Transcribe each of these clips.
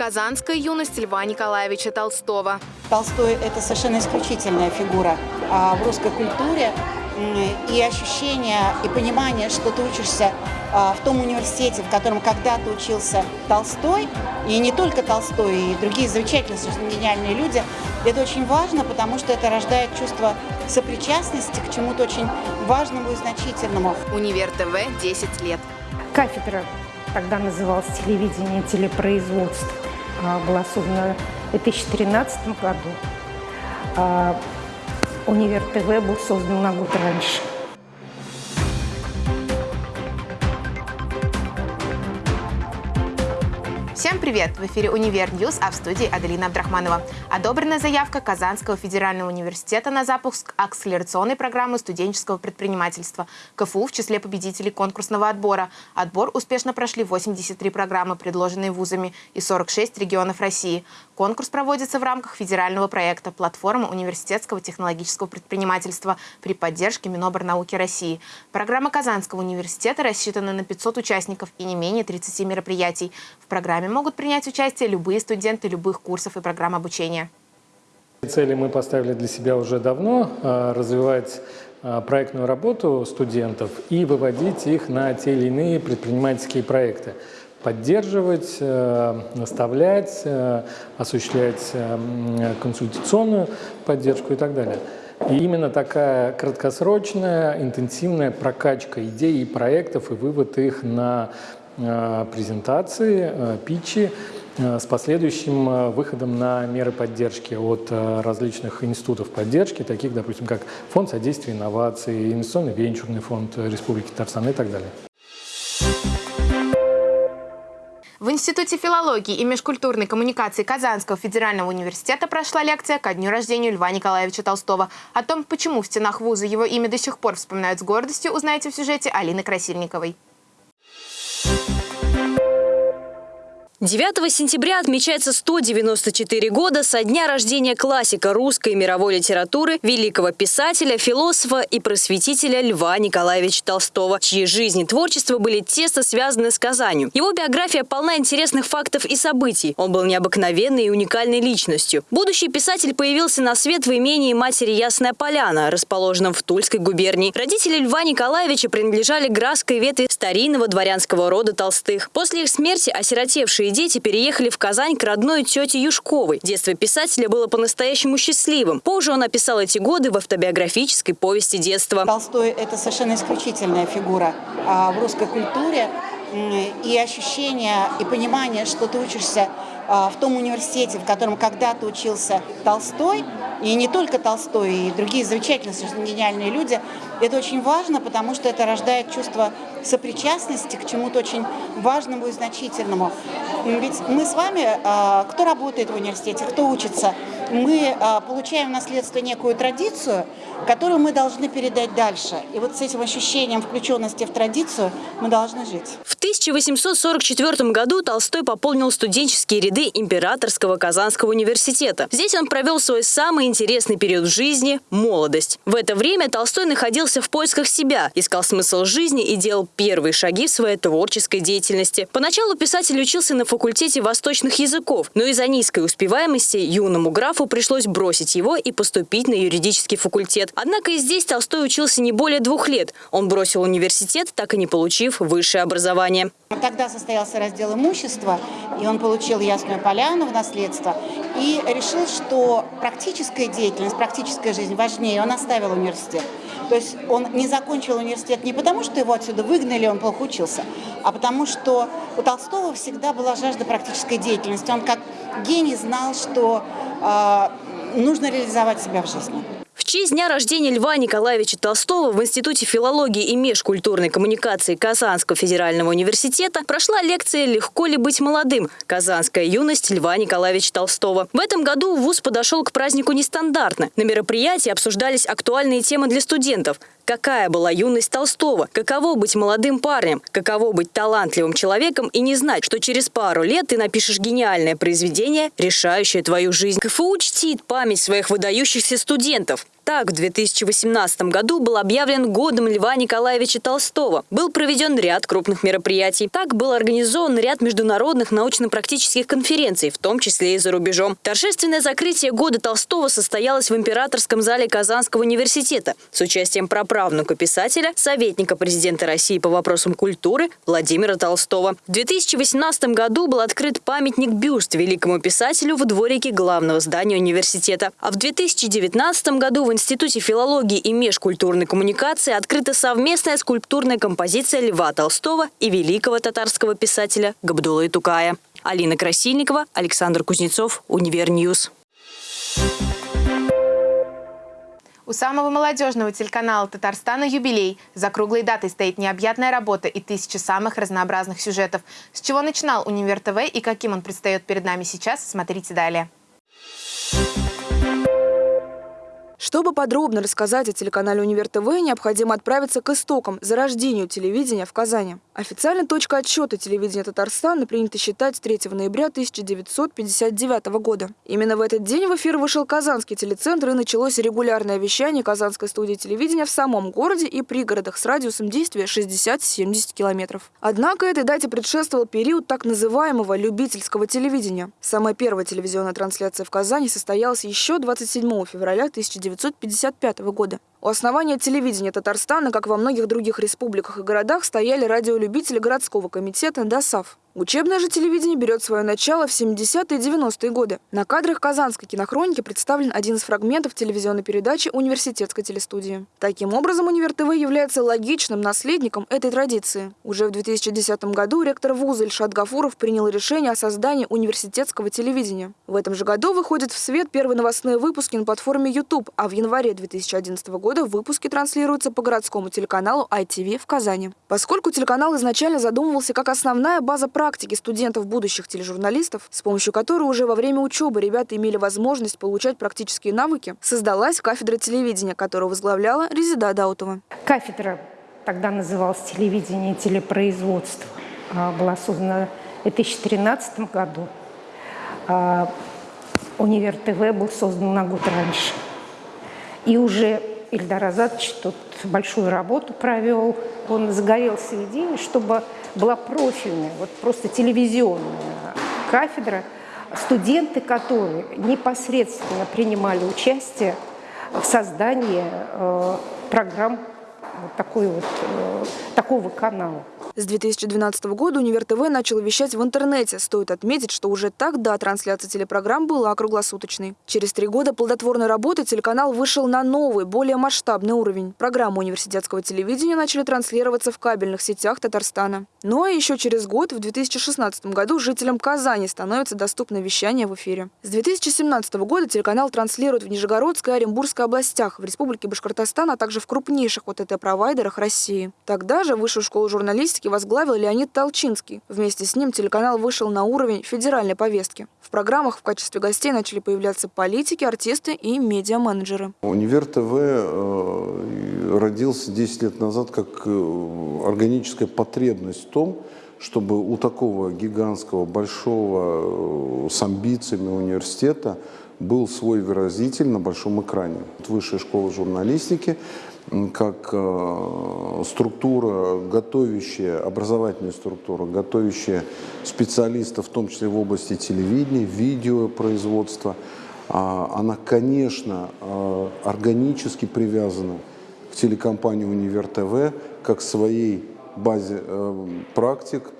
Казанская юность Льва Николаевича Толстого. Толстой – это совершенно исключительная фигура а, в русской культуре. И ощущение, и понимание, что ты учишься а, в том университете, в котором когда-то учился Толстой, и не только Толстой, и другие замечательные, совершенно гениальные люди, это очень важно, потому что это рождает чувство сопричастности к чему-то очень важному и значительному. Универ ТВ 10 лет. Кафедра тогда называлась телевидение и телепроизводство была создана в 2013 году. А, Универ ТВ был создан на год раньше. Всем привет! В эфире «Univer News», а в студии Аделина Абдрахманова. Одобрена заявка Казанского федерального университета на запуск акселерационной программы студенческого предпринимательства КФУ в числе победителей конкурсного отбора. Отбор успешно прошли 83 программы, предложенные вузами, и 46 регионов России. Конкурс проводится в рамках федерального проекта «Платформа университетского технологического предпринимательства» при поддержке Миноборнауки России. Программа Казанского университета рассчитана на 500 участников и не менее 30 мероприятий. В программе могут принять участие любые студенты любых курсов и программ обучения. Цели мы поставили для себя уже давно а, – развивать а, проектную работу студентов и выводить их на те или иные предпринимательские проекты. Поддерживать, э, наставлять, э, осуществлять э, консультационную поддержку и так далее. И именно такая краткосрочная, интенсивная прокачка идей и проектов и вывод их на презентации, э, питчи э, с последующим выходом на меры поддержки от различных институтов поддержки, таких, допустим, как Фонд содействия инноваций, Инвестиционный венчурный фонд Республики Татарстан и так далее. В Институте филологии и межкультурной коммуникации Казанского федерального университета прошла лекция ко дню рождения Льва Николаевича Толстого. О том, почему в стенах вуза его имя до сих пор вспоминают с гордостью, узнаете в сюжете Алины Красильниковой. 9 сентября отмечается 194 года со дня рождения классика русской и мировой литературы, великого писателя, философа и просветителя Льва Николаевича Толстого, чьи жизнь и творчество были тесно связаны с Казанью. Его биография полна интересных фактов и событий. Он был необыкновенной и уникальной личностью. Будущий писатель появился на свет в имении матери Ясная Поляна, расположенном в Тульской губернии. Родители Льва Николаевича принадлежали градской ветви старинного дворянского рода Толстых. После их смерти осиротевшие Старшие дети переехали в Казань к родной тете Юшковой. Детство писателя было по-настоящему счастливым. Позже он описал эти годы в автобиографической повести детства. Толстой – это совершенно исключительная фигура а, в русской культуре. И ощущение, и понимание, что ты учишься а, в том университете, в котором когда-то учился Толстой, и не только Толстой, и другие замечательные, гениальные люди, это очень важно, потому что это рождает чувство сопричастности к чему-то очень важному и значительному. Ведь мы с вами, а, кто работает в университете, кто учится, мы а, получаем в наследство некую традицию, которую мы должны передать дальше. И вот с этим ощущением включенности в традицию мы должны жить. В 1844 году Толстой пополнил студенческие ряды Императорского Казанского университета. Здесь он провел свой самый интересный период в жизни – молодость. В это время Толстой находился в поисках себя, искал смысл жизни и делал первые шаги в своей творческой деятельности. Поначалу писатель учился на факультете восточных языков, но из-за низкой успеваемости юному графу пришлось бросить его и поступить на юридический факультет. Однако и здесь Толстой учился не более двух лет. Он бросил университет, так и не получив высшее образование. Тогда состоялся раздел имущества, и он получил Ясную Поляну в наследство и решил, что практическая деятельность, практическая жизнь важнее. Он оставил университет. То есть он не закончил университет не потому, что его отсюда выгнали, он плохо учился, а потому что у Толстого всегда была жажда практической деятельности. Он как гений знал, что э, нужно реализовать себя в жизни. Честь дня рождения Льва Николаевича Толстого в Институте филологии и межкультурной коммуникации Казанского федерального университета прошла лекция «Легко ли быть молодым? Казанская юность Льва Николаевича Толстого». В этом году ВУЗ подошел к празднику нестандартно. На мероприятии обсуждались актуальные темы для студентов – Какая была юность Толстого? Каково быть молодым парнем? Каково быть талантливым человеком и не знать, что через пару лет ты напишешь гениальное произведение, решающее твою жизнь? КФУ чтит память своих выдающихся студентов. Так, в 2018 году был объявлен годом Льва Николаевича Толстого. Был проведен ряд крупных мероприятий. Так был организован ряд международных научно-практических конференций, в том числе и за рубежом. Торжественное закрытие года Толстого состоялось в Императорском зале Казанского университета с участием праправнука писателя, советника президента России по вопросам культуры Владимира Толстого. В 2018 году был открыт памятник-бюст великому писателю в дворике главного здания университета. А в 2019 году в Институте филологии и межкультурной коммуникации открыта совместная скульптурная композиция Льва Толстого и великого татарского писателя Габдулы Тукая. Алина Красильникова, Александр Кузнецов, Univer News. У самого молодежного телеканала Татарстана юбилей. За круглой датой стоит необъятная работа и тысячи самых разнообразных сюжетов. С чего начинал Универ ТВ и каким он предстает перед нами сейчас, смотрите далее. Чтобы подробно рассказать о телеканале «Универ ТВ», необходимо отправиться к истокам, зарождению телевидения в Казани. Официально точка отсчета телевидения Татарстана принято считать с 3 ноября 1959 года. Именно в этот день в эфир вышел Казанский телецентр и началось регулярное вещание Казанской студии телевидения в самом городе и пригородах с радиусом действия 60-70 километров. Однако этой дате предшествовал период так называемого любительского телевидения. Самая первая телевизионная трансляция в Казани состоялась еще 27 февраля 1959 1955 года. У основания телевидения Татарстана, как во многих других республиках и городах, стояли радиолюбители городского комитета ДОСАВ. Учебное же телевидение берет свое начало в 70-е и 90-е годы. На кадрах Казанской кинохроники представлен один из фрагментов телевизионной передачи университетской телестудии. Таким образом, Универ ТВ является логичным наследником этой традиции. Уже в 2010 году ректор вуза Ильшат Гафуров принял решение о создании университетского телевидения. В этом же году выходят в свет первые новостные выпуски на платформе YouTube, а в январе 2011 года выпуски транслируются по городскому телеканалу ITV в Казани. Поскольку телеканал изначально задумывался как основная база практики студентов будущих тележурналистов, с помощью которой уже во время учебы ребята имели возможность получать практические навыки, создалась кафедра телевидения, которую возглавляла Резида Даутова. Кафедра тогда называлась телевидение и телепроизводство. А, была создана в 2013 году. А, Универ ТВ был создан на год раньше. И уже Ильдар Азатович тут большую работу провел. Он загорелся идеей, чтобы была профильная, вот просто телевизионная кафедра, студенты, которые непосредственно принимали участие в создании э, программ вот такой вот, э, такого канала. С 2012 года Универ ТВ начал вещать в интернете. Стоит отметить, что уже тогда трансляция телепрограмм была круглосуточной. Через три года плодотворной работы телеканал вышел на новый, более масштабный уровень. Программы университетского телевидения начали транслироваться в кабельных сетях Татарстана. Ну а еще через год, в 2016 году, жителям Казани становится доступно вещание в эфире. С 2017 года телеканал транслирует в Нижегородской и Оренбургской областях, в Республике Башкортостан, а также в крупнейших ОТТ-провайдерах России. Тогда же Высшую школу журналистики возглавил Леонид Толчинский. Вместе с ним телеканал вышел на уровень федеральной повестки. В программах в качестве гостей начали появляться политики, артисты и медиа-менеджеры. Универ ТВ э, родился 10 лет назад как э, органическая потребность в том, чтобы у такого гигантского, большого, э, с амбициями университета был свой выразитель на большом экране. Высшая школа журналистики как э, структура, готовящая, образовательная структура, готовящая специалистов, в том числе в области телевидения, видеопроизводства, а, она, конечно, э, органически привязана к телекомпании «Универ ТВ» как своей базе э, практик,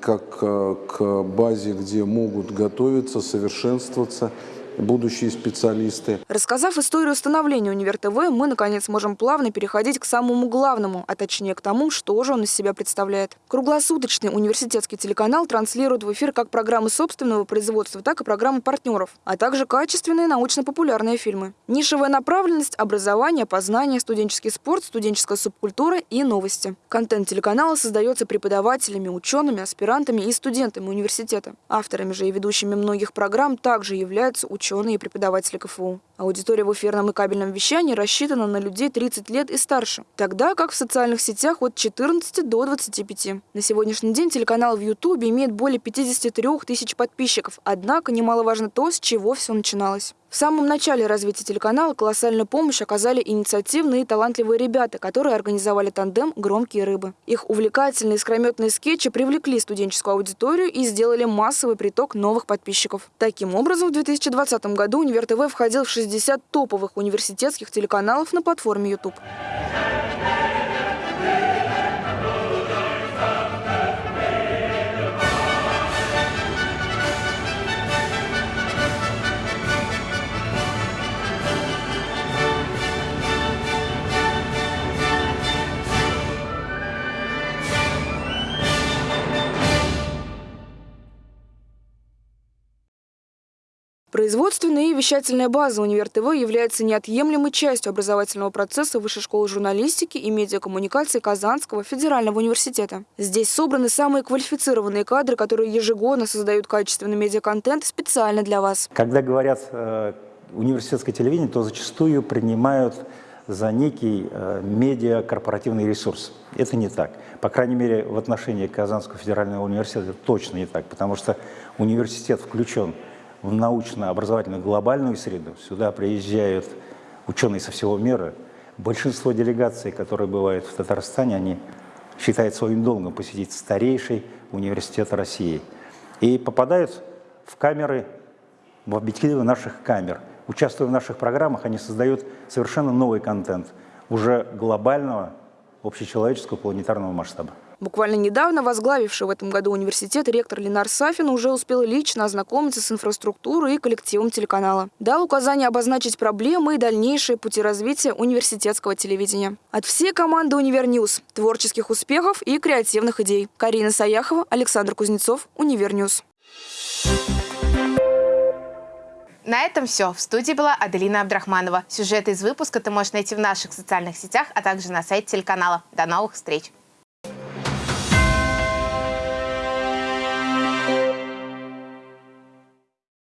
как к базе, где могут готовиться, совершенствоваться будущие специалисты. Рассказав историю становления Универ ТВ, мы, наконец, можем плавно переходить к самому главному, а точнее к тому, что же он из себя представляет. Круглосуточный университетский телеканал транслирует в эфир как программы собственного производства, так и программы партнеров, а также качественные научно-популярные фильмы. Нишевая направленность – образование, познание, студенческий спорт, студенческая субкультура и новости. Контент телеканала создается преподавателями, учеными, аспирантами и студентами университета. Авторами же и ведущими многих программ также являются ученые ученые и преподаватели КФУ. Аудитория в эфирном и кабельном вещании рассчитана на людей 30 лет и старше, тогда как в социальных сетях от 14 до 25. На сегодняшний день телеканал в Ютубе имеет более 53 тысяч подписчиков, однако немаловажно то, с чего все начиналось. В самом начале развития телеканала колоссальную помощь оказали инициативные и талантливые ребята, которые организовали тандем «Громкие рыбы». Их увлекательные искрометные скетчи привлекли студенческую аудиторию и сделали массовый приток новых подписчиков. Таким образом, в 2020 году Универ ТВ входил в 60 топовых университетских телеканалов на платформе YouTube. Производственная и вещательная база Универ ТВ является неотъемлемой частью образовательного процесса Высшей школы журналистики и медиакоммуникации Казанского федерального университета. Здесь собраны самые квалифицированные кадры, которые ежегодно создают качественный медиаконтент специально для вас. Когда говорят э, университетское телевидение, то зачастую принимают за некий э, медиа-корпоративный ресурс. Это не так. По крайней мере, в отношении Казанского федерального университета точно не так, потому что университет включен в научно-образовательную глобальную среду. Сюда приезжают ученые со всего мира. Большинство делегаций, которые бывают в Татарстане, они считают своим долгом посетить старейший университет России. И попадают в камеры, в объективы наших камер. Участвуя в наших программах, они создают совершенно новый контент, уже глобального, общечеловеческого, планетарного масштаба. Буквально недавно возглавивший в этом году университет ректор Ленар Сафин уже успел лично ознакомиться с инфраструктурой и коллективом телеканала. Дал указание обозначить проблемы и дальнейшие пути развития университетского телевидения. От всей команды «Univer News» – творческих успехов и креативных идей. Карина Саяхова, Александр Кузнецов, Univer News. На этом все. В студии была Аделина Абдрахманова. Сюжеты из выпуска ты можешь найти в наших социальных сетях, а также на сайте телеканала. До новых встреч!